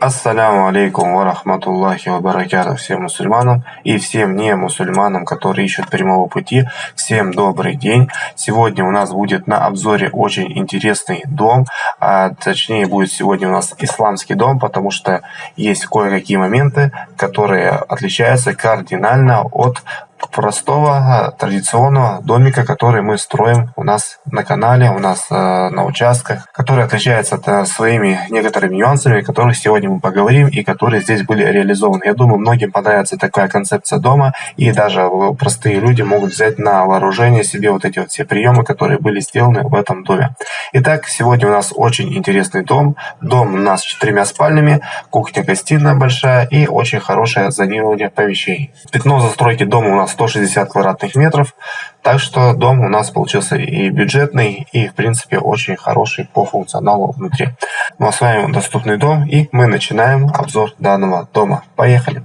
Ассаляму алейкум ва рахматуллахи ва баракату всем мусульманам и всем не мусульманам, которые ищут прямого пути. Всем добрый день. Сегодня у нас будет на обзоре очень интересный дом, а точнее будет сегодня у нас исламский дом, потому что есть кое-какие моменты, которые отличаются кардинально от простого традиционного домика, который мы строим у нас на канале, у нас э, на участках, который отличается э, своими некоторыми нюансами, о которых сегодня мы поговорим и которые здесь были реализованы. Я думаю, многим понравится такая концепция дома, и даже простые люди могут взять на вооружение себе вот эти вот все приемы, которые были сделаны в этом доме. Итак, сегодня у нас очень интересный дом. Дом у нас с четырьмя спальнями, кухня-гостиная большая и очень хорошее зонирование помещений. Пятно застройки дома у нас 160 квадратных метров. Так что дом у нас получился и бюджетный, и в принципе очень хороший по функционалу внутри. Ну а с вами доступный дом, и мы начинаем обзор данного дома. Поехали!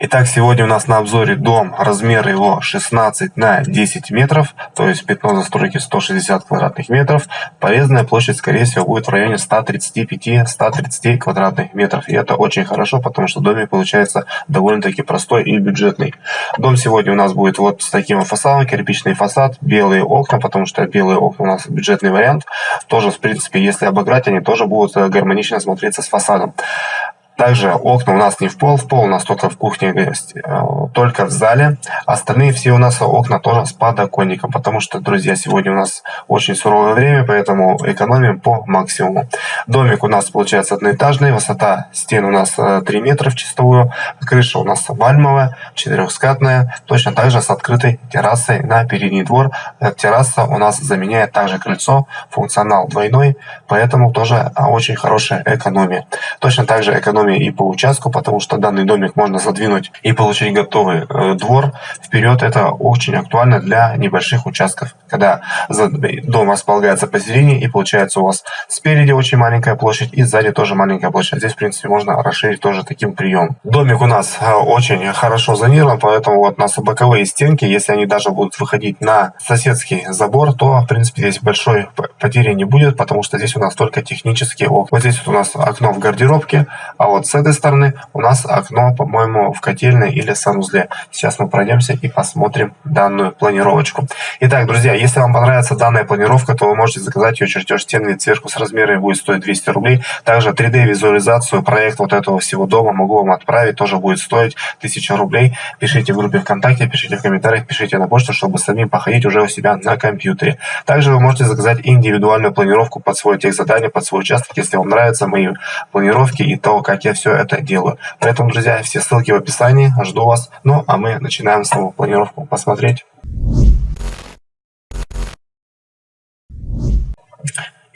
Итак, сегодня у нас на обзоре дом, размер его 16 на 10 метров, то есть пятно застройки 160 квадратных метров. Порезанная площадь, скорее всего, будет в районе 135-130 квадратных метров. И это очень хорошо, потому что домик получается довольно-таки простой и бюджетный. Дом сегодня у нас будет вот с таким фасадом, кирпичный фасад, белые окна, потому что белые окна у нас бюджетный вариант. Тоже, в принципе, если обыграть, они тоже будут гармонично смотреться с фасадом. Также окна у нас не в пол, в пол у нас только в кухне, э, только в зале. Остальные все у нас окна тоже с подоконником, потому что, друзья, сегодня у нас очень суровое время, поэтому экономим по максимуму. Домик у нас получается одноэтажный, высота стен у нас 3 э, метра в чистовую, крыша у нас вальмовая, четырехскатная, точно так же с открытой террасой на передний двор. Э, терраса у нас заменяет также крыльцо, функционал двойной, поэтому тоже очень хорошая экономия. Точно так же экономия доме и по участку, потому что данный домик можно задвинуть и получить готовый э, двор вперед. Это очень актуально для небольших участков, когда дом располагается посередине и получается у вас спереди очень маленькая площадь и сзади тоже маленькая площадь. Здесь, в принципе, можно расширить тоже таким приемом. Домик у нас э, очень хорошо зонирован, поэтому вот у нас боковые стенки, если они даже будут выходить на соседский забор, то, в принципе, здесь большой потери не будет, потому что здесь у нас только технические окна. Вот здесь вот у нас окно в гардеробке, а вот вот с этой стороны у нас окно, по-моему, в котельной или санузле. Сейчас мы пройдемся и посмотрим данную планировочку. Итак, друзья, если вам понравится данная планировка, то вы можете заказать ее чертеж стены цверку с размерами будет стоить 200 рублей. Также 3D-визуализацию, проект вот этого всего дома могу вам отправить, тоже будет стоить 1000 рублей. Пишите в группе ВКонтакте, пишите в комментариях, пишите на почту, чтобы самим походить уже у себя на компьютере. Также вы можете заказать индивидуальную планировку под свой тех задание, под свой участок, если вам нравятся мои планировки и то, как я я все это делаю. Поэтому, друзья, все ссылки в описании. Жду вас. Ну, а мы начинаем снова планировку посмотреть.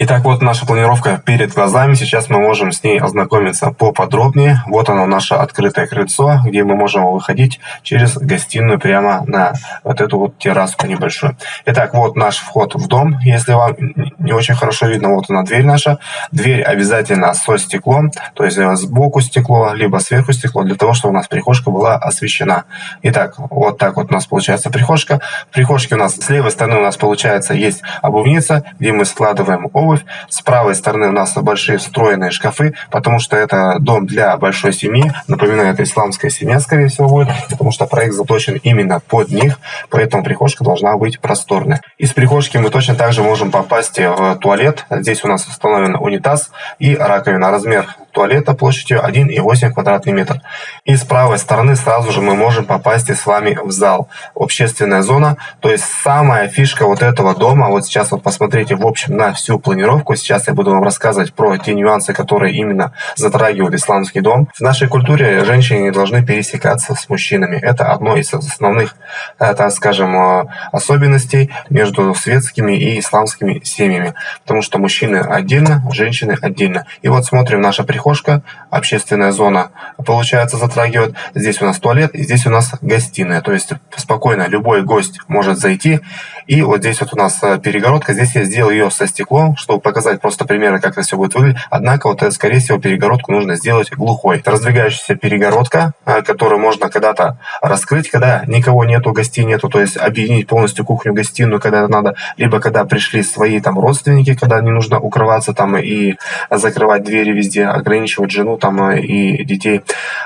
Итак, вот наша планировка перед глазами. Сейчас мы можем с ней ознакомиться поподробнее. Вот оно, наше открытое крыльцо, где мы можем выходить через гостиную прямо на вот эту вот терраску небольшую. Итак, вот наш вход в дом. Если вам не очень хорошо видно, вот она дверь наша. Дверь обязательно со стеклом, то есть сбоку стекло, либо сверху стекло, для того, чтобы у нас прихожка была освещена. Итак, вот так вот у нас получается прихожка. В прихожке у нас с левой стороны у нас получается есть обувница, где мы складываем обувь обувь. С правой стороны у нас большие встроенные шкафы, потому что это дом для большой семьи. Напоминаю, это исламская семья, скорее всего, будет, потому что проект заточен именно под них, поэтому прихожка должна быть просторная. Из прихожки мы точно также можем попасть в туалет. Здесь у нас установлен унитаз и раковина. Размер туалета площадью 1,8 квадратный метр. И с правой стороны сразу же мы можем попасть с вами в зал. Общественная зона, то есть самая фишка вот этого дома, вот сейчас вот посмотрите в общем на всю планировку. Сейчас я буду вам рассказывать про те нюансы, которые именно затрагивают исламский дом. В нашей культуре женщины не должны пересекаться с мужчинами. Это одно из основных, э, так скажем, э, особенностей между светскими и исламскими семьями. Потому что мужчины отдельно, женщины отдельно. И вот смотрим наша прихода прихожка, общественная зона, получается, затрагивает. Здесь у нас туалет, и здесь у нас гостиная. То есть спокойно любой гость может зайти. И вот здесь вот у нас э, перегородка. Здесь я сделал ее со стеклом, чтобы показать просто примеры, как это все будет выглядеть. Однако, вот, скорее всего, перегородку нужно сделать глухой. Это раздвигающаяся перегородка, э, которую можно когда-то раскрыть, когда никого нету, гостей нету. То есть объединить полностью кухню-гостиную, когда это надо. Либо когда пришли свои там родственники, когда не нужно укрываться там и закрывать двери везде, ограничивать жену там э, и детей.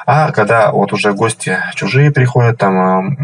А когда вот уже гости чужие приходят, там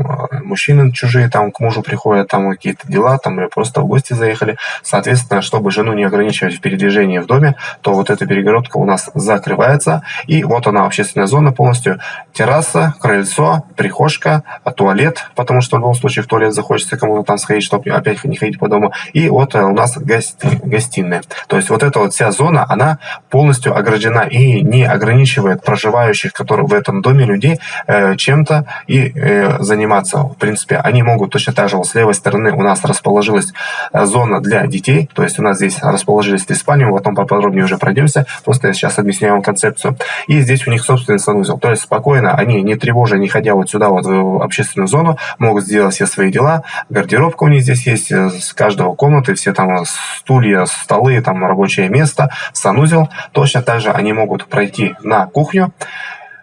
мужчины чужие там к мужу приходят, там какие-то дела, там или просто в гости заехали. Соответственно, чтобы жену не ограничивать в передвижении в доме, то вот эта перегородка у нас закрывается. И вот она, общественная зона полностью. Терраса, крыльцо, прихожка, туалет, потому что в любом случае в туалет захочется кому-то там сходить, чтобы опять не ходить по дому. И вот э, у нас гости, гостиная. То есть вот эта вот вся зона, она полностью ограждена и не ограничивает проживающих, которые в этом доме людей, э, чем-то и э, заниматься. В принципе, они могут точно так же вот с левой стороны у нас расположилась э, зона для детей, то есть у нас здесь расположились три спальни, потом поподробнее уже пройдемся, просто я сейчас объясняю вам концепцию. И здесь у них собственный санузел, то есть спокойно они, не тревожа, не ходя вот сюда вот в общественную зону, могут сделать все свои дела, гардеробка у них здесь есть, с каждого комнаты, все там стулья, столы, там рабочее место, санузел, точно так же они могут пройти на кухню,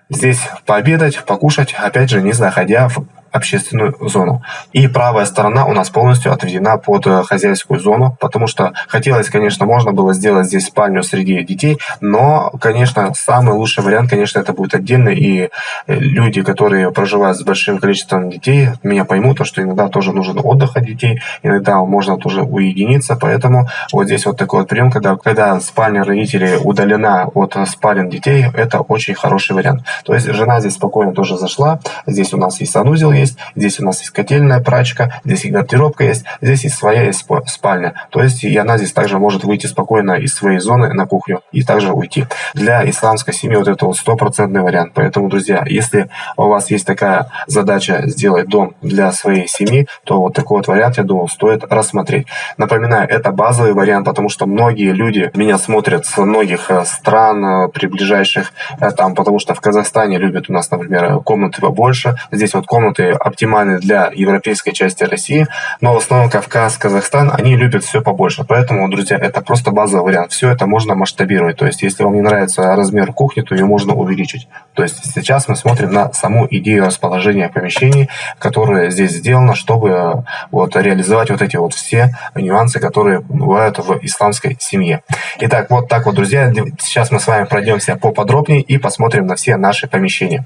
здесь пообедать, покушать, опять же, не заходя в общественную зону. И правая сторона у нас полностью отведена под э, хозяйскую зону, потому что хотелось, конечно, можно было сделать здесь спальню среди детей, но, конечно, самый лучший вариант, конечно, это будет отдельно, и э, люди, которые проживают с большим количеством детей, меня поймут, то, что иногда тоже нужен отдых от детей, иногда можно тоже уединиться, поэтому вот здесь вот такой вот прием, когда, когда спальня родителей удалена от спален детей, это очень хороший вариант. То есть жена здесь спокойно тоже зашла, здесь у нас есть санузел, есть, здесь у нас есть котельная прачка, здесь и гардеробка есть, здесь и своя есть спальня. То есть и она здесь также может выйти спокойно из своей зоны на кухню и также уйти. Для исламской семьи вот это вот стопроцентный вариант. Поэтому, друзья, если у вас есть такая задача сделать дом для своей семьи, то вот такой вот вариант, я думаю, стоит рассмотреть. Напоминаю, это базовый вариант, потому что многие люди меня смотрят с многих э, стран э, приближающих э, там, потому что в Казахстане любят у нас, например, комнаты побольше. Здесь вот комнаты оптимальны для европейской части России, но в основном Кавказ, Казахстан, они любят все побольше. Поэтому, друзья, это просто базовый вариант. Все это можно масштабировать. То есть, если вам не нравится размер кухни, то ее можно увеличить. То есть, сейчас мы смотрим на саму идею расположения помещений, которая здесь сделана, чтобы вот, реализовать вот эти вот все нюансы, которые бывают в исламской семье. Итак, вот так вот, друзья. Сейчас мы с вами пройдемся поподробнее и посмотрим на все наши помещения.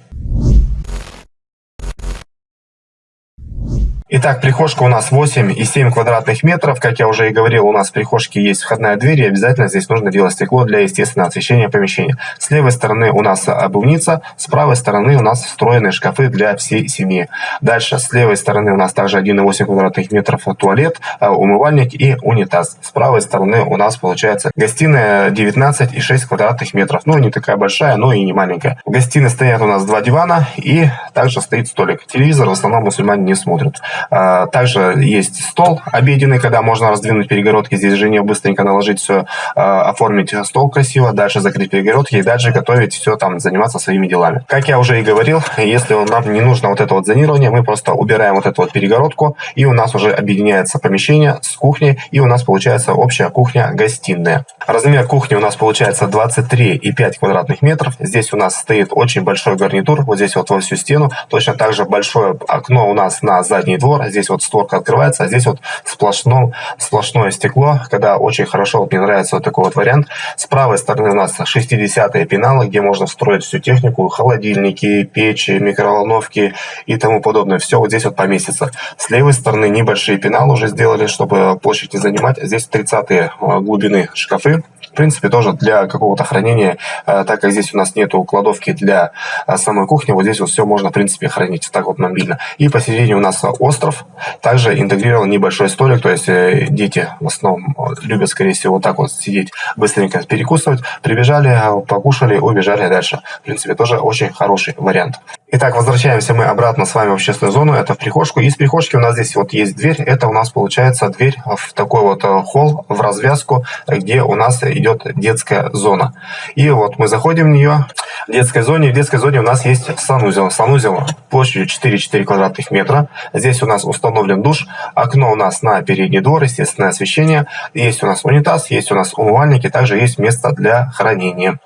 Итак, прихожка у нас 8,7 квадратных метров. Как я уже и говорил, у нас в прихожке есть входная дверь, и обязательно здесь нужно делать стекло для естественного освещения помещения. С левой стороны у нас обувница, с правой стороны у нас встроенные шкафы для всей семьи. Дальше, с левой стороны у нас также 1,8 квадратных метров туалет, а, умывальник и унитаз. С правой стороны у нас получается гостиная 19,6 квадратных метров. Ну, не такая большая, но и не маленькая. В гостиной стоят у нас два дивана и также стоит столик. Телевизор в основном мусульмане не смотрят. А, также есть стол обеденный, когда можно раздвинуть перегородки. Здесь жене быстренько наложить все, а, оформить стол красиво, дальше закрыть перегородки и дальше готовить все там, заниматься своими делами. Как я уже и говорил, если нам не нужно вот это вот зонирование, мы просто убираем вот эту вот перегородку, и у нас уже объединяется помещение с кухней, и у нас получается общая кухня-гостиная. Размер кухни у нас получается 23,5 квадратных метров. Здесь у нас стоит очень большой гарнитур, вот здесь вот во всю стену. Точно так же большое окно у нас на задний двор, двор, здесь вот створка открывается, а здесь вот сплошно, сплошное стекло, когда очень хорошо, мне нравится вот такой вот вариант. С правой стороны у нас 60-е пеналы, где можно встроить всю технику, холодильники, печи, микроволновки и тому подобное. Все вот здесь вот поместится. С левой стороны небольшие пеналы уже сделали, чтобы площадь не занимать. Здесь 30-е э, глубины шкафы в принципе, тоже для какого-то хранения, э, так как здесь у нас нету кладовки для э, самой кухни, вот здесь вот все можно, в принципе, хранить так вот мобильно. И посередине у нас остров, также интегрирован небольшой столик, то есть э, дети в основном любят, скорее всего, вот так вот сидеть, быстренько перекусывать, прибежали, покушали, убежали дальше. В принципе, тоже очень хороший вариант. Итак, возвращаемся мы обратно с вами в общественную зону, это в прихожку. Из прихожки у нас здесь вот есть дверь, это у нас получается дверь в такой вот э, холл, в развязку, где у нас идет детская зона. И вот мы заходим в нее, в детской зоне, в детской зоне у нас есть санузел. Санузел площадью 4-4 квадратных метра. Здесь у нас установлен душ, окно у нас на передний двор, естественное освещение. Есть у нас унитаз, есть у нас умывальник и также есть место для хранения.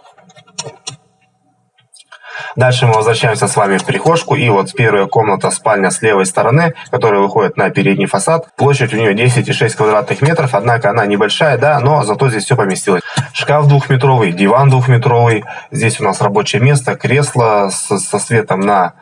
Дальше мы возвращаемся с вами в прихожку. И вот первая комната, спальня с левой стороны, которая выходит на передний фасад. Площадь у нее 10,6 квадратных метров, однако она небольшая, да, но зато здесь все поместилось. Шкаф двухметровый, диван двухметровый. Здесь у нас рабочее место, кресло со, со светом на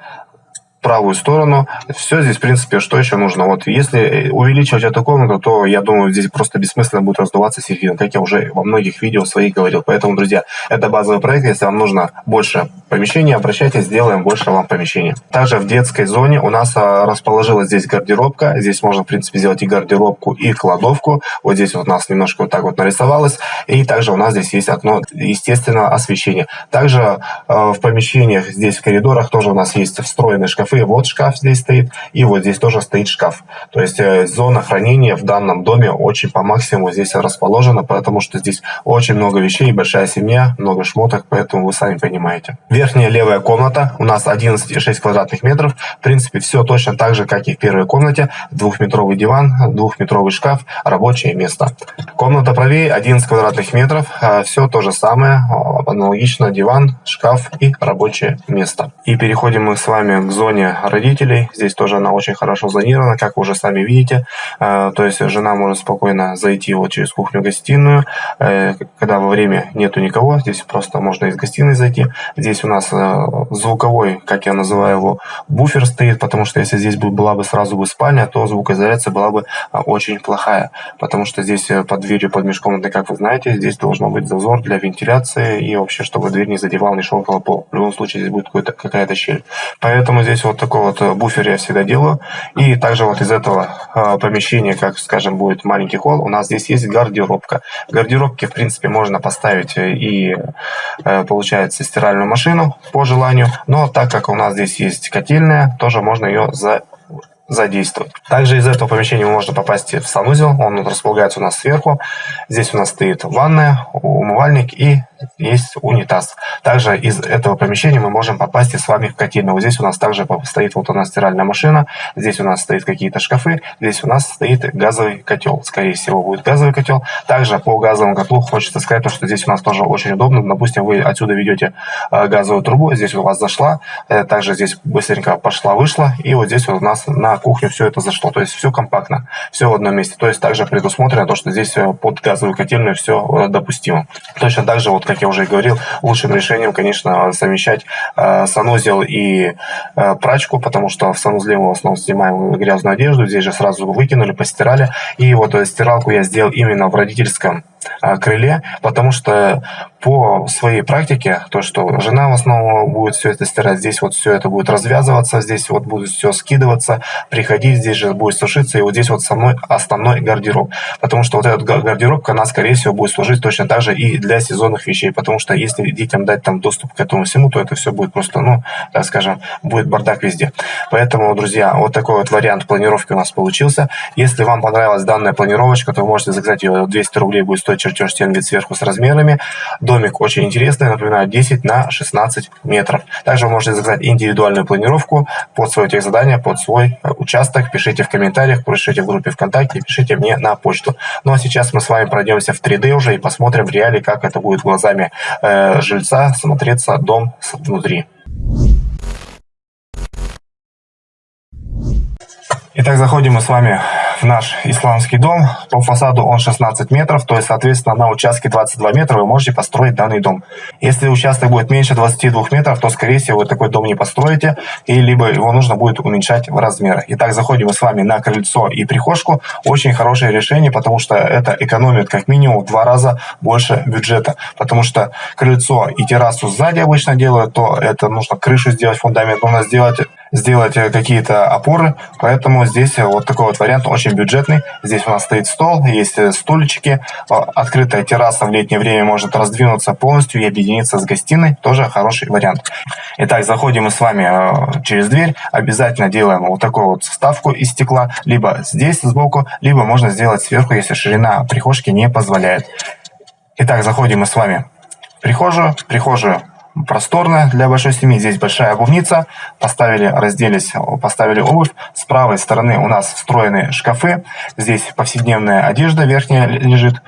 правую сторону. Все здесь, в принципе, что еще нужно. Вот если увеличивать эту комнату, то, я думаю, здесь просто бессмысленно будет раздуваться середина, как я уже во многих видео своих говорил. Поэтому, друзья, это базовый проект. Если вам нужно больше помещений, обращайтесь, сделаем больше вам помещений. Также в детской зоне у нас а, расположилась здесь гардеробка. Здесь можно, в принципе, сделать и гардеробку, и кладовку. Вот здесь вот у нас немножко вот так вот нарисовалось. И также у нас здесь есть окно естественного освещения. Также э, в помещениях, здесь в коридорах тоже у нас есть встроенные шкафы шкафы. Вот шкаф здесь стоит, и вот здесь тоже стоит шкаф. То есть э, зона хранения в данном доме очень по максимуму здесь расположена, потому что здесь очень много вещей, большая семья, много шмоток, поэтому вы сами понимаете. Верхняя левая комната у нас 11,6 квадратных метров. В принципе, все точно так же, как и в первой комнате. Двухметровый диван, двухметровый шкаф, рабочее место. Комната правее 11 квадратных метров. Э, все то же самое, аналогично диван, шкаф и рабочее место. И переходим мы с вами к зоне родителей. Здесь тоже она очень хорошо зонирована, как вы уже сами видите. Э, то есть жена может спокойно зайти вот через кухню-гостиную, э, когда во время нету никого. Здесь просто можно из гостиной зайти. Здесь у нас э, звуковой, как я называю его, буфер стоит, потому что если здесь была бы сразу бы спальня, то звукоизоляция была бы очень плохая. Потому что здесь под дверью, под межкомнатной, как вы знаете, здесь должно быть зазор для вентиляции и вообще, чтобы дверь не задевал, не шел около пола. В любом случае здесь будет какая-то щель. Поэтому здесь вот такой вот э, буфер я всегда делаю. И также вот из этого э, помещения, как, скажем, будет маленький холл, у нас здесь есть гардеробка. В гардеробке, в принципе, можно поставить э, и, получается, стиральную машину по желанию. Но так как у нас здесь есть котельная, тоже можно ее за задействовать. Также из этого помещения можно попасть в санузел, он располагается у нас сверху. Здесь у нас стоит ванная, умывальник и есть унитаз. Также из этого помещения мы можем попасть и с вами в котельную. Здесь у нас также стоит вот у нас стиральная машина, здесь у нас стоит какие-то шкафы, здесь у нас стоит газовый котел. Скорее всего будет газовый котел. Также по газовому котлу хочется сказать, что здесь у нас тоже очень удобно. Допустим, вы отсюда ведете э, газовую трубу, здесь у вас зашла, э, также здесь быстренько пошла-вышла, и вот здесь вот у нас на кухню все это зашло. То есть все компактно, все в одном месте. То есть также предусмотрено то, что здесь э, под газовую котельную все допустимо. Точно так же вот как я уже говорил, лучшим решением, конечно, совмещать э, санузел и э, прачку, потому что в санузле мы в основном снимаем грязную одежду, здесь же сразу выкинули, постирали. И вот э, стиралку я сделал именно в родительском э, крыле, потому что по своей практике, то, что жена в основном будет все это стирать, здесь вот все это будет развязываться, здесь вот будет все скидываться, приходить, здесь же будет сушиться, и вот здесь вот со мной основной гардероб. Потому что вот эта гардеробка, она, скорее всего, будет служить точно так же и для сезонных вещей, потому что если детям дать там доступ к этому всему, то это все будет просто, ну, так скажем, будет бардак везде. Поэтому, друзья, вот такой вот вариант планировки у нас получился. Если вам понравилась данная планировочка, то вы можете заказать ее, 200 рублей будет стоить чертеж стен вид сверху с размерами. До Домик очень интересный, напоминаю, 10 на 16 метров. Также вы можете заказать индивидуальную планировку под свое техзадание, под свой э, участок. Пишите в комментариях, пишите в группе ВКонтакте, пишите мне на почту. Ну а сейчас мы с вами пройдемся в 3D уже и посмотрим в реале, как это будет глазами э, жильца смотреться дом внутри. Итак, заходим мы с вами в наш исламский дом. По фасаду он 16 метров, то есть, соответственно, на участке 22 метра вы можете построить данный дом. Если участок будет меньше 22 метров, то, скорее всего, вы такой дом не построите, и либо его нужно будет уменьшать в размерах. Итак, заходим мы с вами на крыльцо и прихожку. Очень хорошее решение, потому что это экономит как минимум в два раза больше бюджета. Потому что крыльцо и террасу сзади обычно делают, то это нужно крышу сделать, фундамент нужно сделать сделать какие-то опоры, поэтому здесь вот такой вот вариант очень бюджетный. Здесь у нас стоит стол, есть стульчики, открытая терраса в летнее время может раздвинуться полностью и объединиться с гостиной, тоже хороший вариант. Итак, заходим мы с вами через дверь, обязательно делаем вот такую вот вставку из стекла, либо здесь сбоку, либо можно сделать сверху, если ширина прихожки не позволяет. Итак, заходим мы с вами в прихожую. Прихожую просторная для большой семьи. Здесь большая обувница. Поставили, разделись, поставили обувь. С правой стороны у нас встроены шкафы. Здесь повседневная одежда верхняя лежит.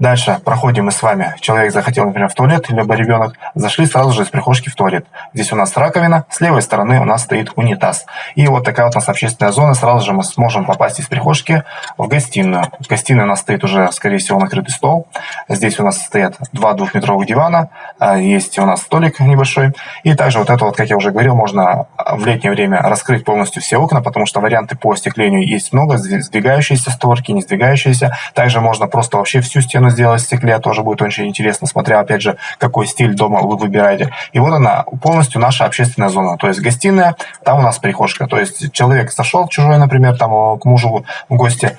Дальше проходим мы с вами. Человек захотел, например, в туалет, либо ребенок. Зашли сразу же из прихожки в туалет. Здесь у нас раковина, с левой стороны у нас стоит унитаз. И вот такая вот у нас общественная зона. Сразу же мы сможем попасть из прихожки в гостиную. В гостиной у нас стоит уже, скорее всего, накрытый стол. Здесь у нас стоят два двухметровых дивана. А, есть у нас столик небольшой. И также вот это вот, как я уже говорил, можно в летнее время раскрыть полностью все окна, потому что варианты по остеклению есть много. Сдвигающиеся створки, не сдвигающиеся. Также можно просто вообще всю стену сделать в стекле, тоже будет очень интересно, смотря, опять же, какой стиль дома вы выбираете. И вот она, полностью наша общественная зона. То есть гостиная, там у нас прихожка. То есть человек зашел чужой, например, там к мужу в гости,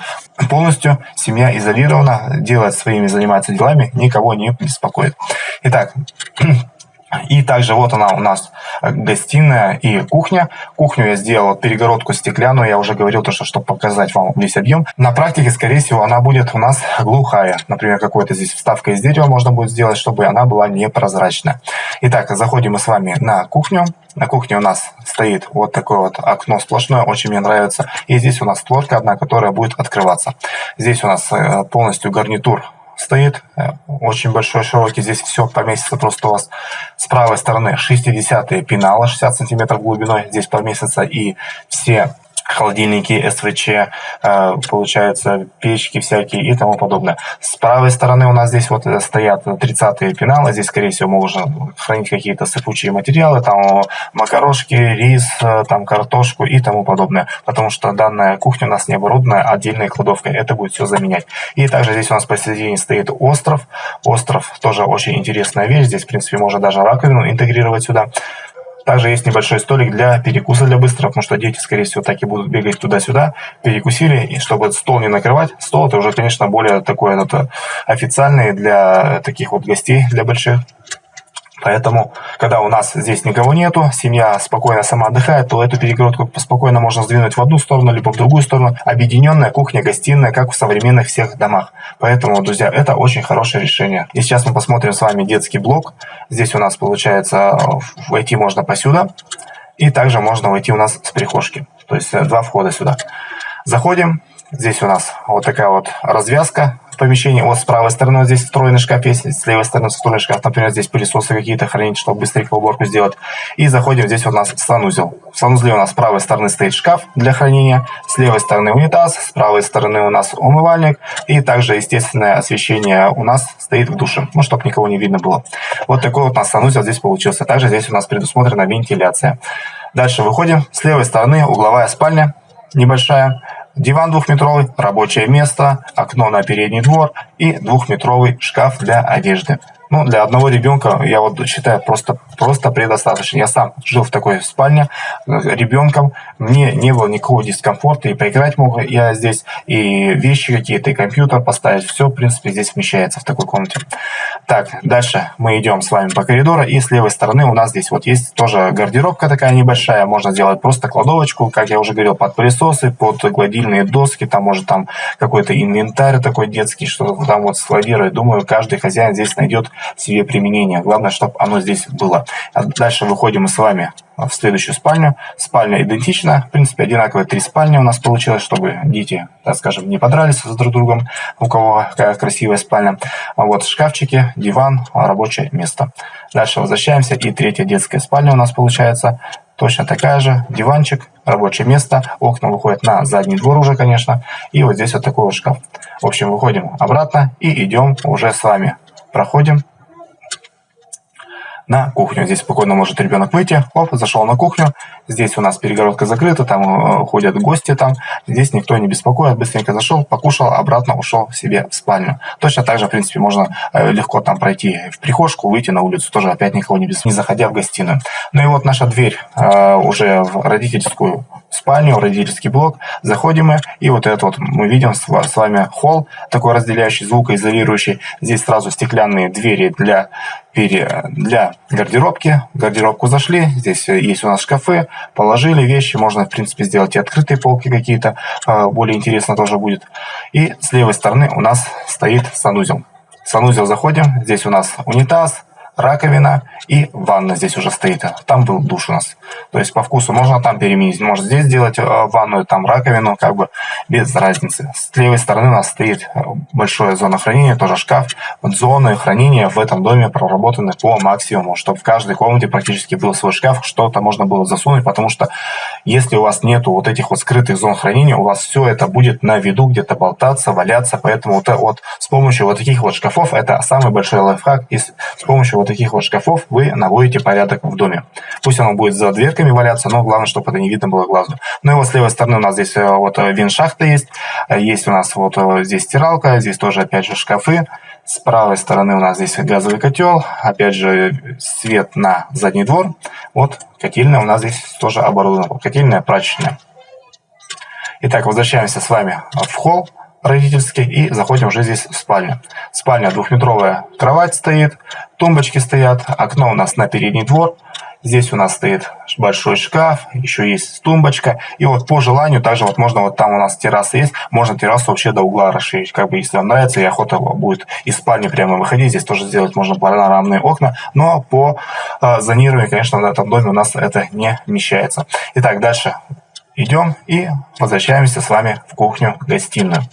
полностью семья изолирована, делает своими, занимается делами, никого не беспокоит. Итак, и также вот она у нас э, гостиная и кухня. Кухню я сделал перегородку стеклянную, я уже говорил, то, что чтобы показать вам весь объем. На практике, скорее всего, она будет у нас глухая. Например, какой-то здесь вставка из дерева можно будет сделать, чтобы она была непрозрачная. Итак, заходим мы с вами на кухню. На кухне у нас стоит вот такое вот окно сплошное, очень мне нравится. И здесь у нас створка одна, которая будет открываться. Здесь у нас э, полностью гарнитур стоит, э, очень большой, широкий, здесь все поместится просто у вас с правой стороны 60 пенала, 60 сантиметров глубиной, здесь поместится и все холодильники, СВЧ, э, получается, печки всякие и тому подобное. С правой стороны у нас здесь вот э, стоят 30-е пеналы, здесь, скорее всего, можно хранить какие-то сыпучие материалы, там макарошки, рис, э, там картошку и тому подобное, потому что данная кухня у нас не оборудована отдельной кладовкой, это будет все заменять. И также здесь у нас посередине стоит остров, остров тоже очень интересная вещь, здесь, в принципе, можно даже раковину интегрировать сюда. Также есть небольшой столик для перекуса для быстрого, потому что дети, скорее всего, так и будут бегать туда-сюда. Перекусили, и чтобы стол не накрывать. Стол это уже, конечно, более такой это, официальный для таких вот гостей, для больших. Поэтому, когда у нас здесь никого нету, семья спокойно сама отдыхает, то эту перегородку спокойно можно сдвинуть в одну сторону, либо в другую сторону. Объединенная кухня, гостиная, как в современных всех домах. Поэтому, друзья, это очень хорошее решение. И сейчас мы посмотрим с вами детский блок. Здесь у нас получается войти можно посюда. И также можно войти у нас с прихожки. То есть э, два входа сюда. Заходим. Здесь у нас вот такая вот развязка помещении. Вот с правой стороны вот здесь встроенный шкаф есть, с левой стороны встроенный шкаф, например, здесь пылесосы какие-то хранить, чтобы быстренько уборку сделать. И заходим, здесь у нас санузел. В санузле у нас с правой стороны стоит шкаф для хранения, с левой стороны унитаз, с правой стороны у нас умывальник, и также естественное освещение у нас стоит в душе, ну, чтобы никого не видно было. Вот такой вот у нас санузел здесь получился. Также здесь у нас предусмотрена вентиляция. Дальше выходим. С левой стороны угловая спальня небольшая. Диван двухметровый, рабочее место, окно на передний двор и двухметровый шкаф для одежды. Ну, для одного ребенка, я вот считаю, просто, просто предостаточно. Я сам жил в такой спальне э, ребенком, мне не было никакого дискомфорта, и поиграть мог я здесь, и вещи какие-то, и компьютер поставить, все, в принципе, здесь вмещается в такой комнате. Так, дальше мы идем с вами по коридору, и с левой стороны у нас здесь вот есть тоже гардеробка такая небольшая, можно сделать просто кладовочку, как я уже говорил, под пылесосы, под гладильные доски, там может там какой-то инвентарь такой детский, что там вот складировать. Думаю, каждый хозяин здесь найдет себе применение. Главное, чтобы оно здесь было. А дальше выходим мы с вами в следующую спальню. Спальня идентична. В принципе, одинаковые три спальни у нас получилось, чтобы дети, так скажем, не подрались с друг другом, у кого какая красивая спальня. А вот шкафчики, диван, рабочее место. Дальше возвращаемся. И третья детская спальня у нас получается. Точно такая же. Диванчик, рабочее место. Окна выходят на задний двор уже, конечно. И вот здесь вот такой вот шкаф. В общем, выходим обратно и идем уже с вами. Проходим на кухню. Здесь спокойно может ребенок выйти. Оп, зашел на кухню. Здесь у нас перегородка закрыта, там э, ходят гости там. Здесь никто не беспокоит. Быстренько зашел, покушал, обратно ушел себе в спальню. Точно так же, в принципе, можно э, легко там пройти в прихожку, выйти на улицу, тоже опять никого не без, не заходя в гостиную. Ну и вот наша дверь э, уже в родительскую спальню, родительский блок. Заходим мы, и вот это вот мы видим с вами холл, такой разделяющий, звукоизолирующий. Здесь сразу стеклянные двери для, для гардеробки. В гардеробку зашли, здесь есть у нас шкафы, положили вещи, можно, в принципе, сделать и открытые полки какие-то, а, более интересно тоже будет. И с левой стороны у нас стоит санузел. В санузел заходим, здесь у нас унитаз, раковина и ванна здесь уже стоит. Там был душ у нас. То есть по вкусу можно там переменить, может здесь сделать э, ванную, там раковину, как бы без разницы. С левой стороны у нас стоит э, большая зона хранения, тоже шкаф. Вот зоны хранения в этом доме проработаны по максимуму, чтобы в каждой комнате практически был свой шкаф, что-то можно было засунуть, потому что если у вас нету вот этих вот скрытых зон хранения, у вас все это будет на виду где-то болтаться, валяться, поэтому вот, вот с помощью вот таких вот шкафов, это самый большой лайфхак, и с помощью вот таких вот шкафов вы наводите порядок в доме. Пусть оно будет за дверками валяться, но главное, чтобы это не видно было глазу. Ну и вот с левой стороны у нас здесь э, вот э, виншахта есть, э, есть у нас вот здесь стиралка, здесь тоже опять же шкафы. С правой стороны у нас здесь газовый котел, опять же свет на задний двор. Вот котельная у нас здесь тоже оборудована, котельная прачечная. Итак, возвращаемся с вами в холл родительский и заходим уже здесь в спальню. Спальня двухметровая, кровать стоит, тумбочки стоят, окно у нас на передний двор. Здесь у нас стоит большой шкаф, еще есть тумбочка. И вот по желанию, также вот можно, вот там у нас терраса есть, можно террасу вообще до угла расширить. Как бы если вам нравится и охота будет из спальни прямо выходить, здесь тоже сделать можно панорамные окна. Но по э, зонированию, конечно, в этом доме у нас это не вмещается. Итак, дальше идем и возвращаемся с вами в кухню-гостиную.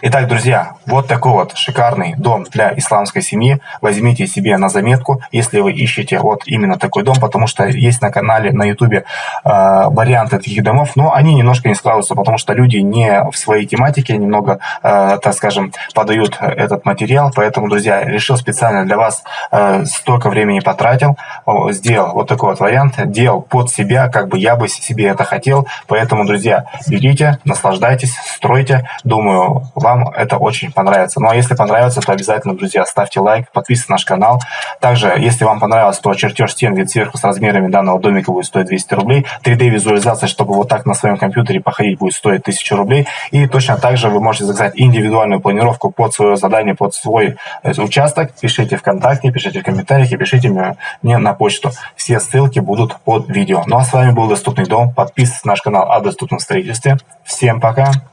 Итак, друзья, вот такой вот шикарный дом для исламской семьи. Возьмите себе на заметку, если вы ищете вот именно такой дом, потому что есть на канале, на ютубе э, варианты таких домов, но они немножко не складываются, потому что люди не в своей тематике немного, э, так скажем, подают этот материал. Поэтому, друзья, решил специально для вас, э, столько времени потратил, сделал вот такой вот вариант, делал под себя, как бы я бы себе это хотел. Поэтому, друзья, берите, наслаждайтесь, стройте. Думаю, вам это очень понравится. Ну а если понравится, то обязательно, друзья, ставьте лайк, подписывайтесь на наш канал. Также, если вам понравилось, то чертеж стен вид сверху с размерами данного домика будет стоить 200 рублей. 3D-визуализация, чтобы вот так на своем компьютере походить, будет стоить 1000 рублей. И точно так же вы можете заказать индивидуальную планировку под свое задание, под свой э, участок. Пишите ВКонтакте, пишите в комментариях и пишите мне на почту. Все ссылки будут под видео. Ну а с вами был Доступный дом. Подписывайтесь на наш канал о доступном строительстве. Всем пока!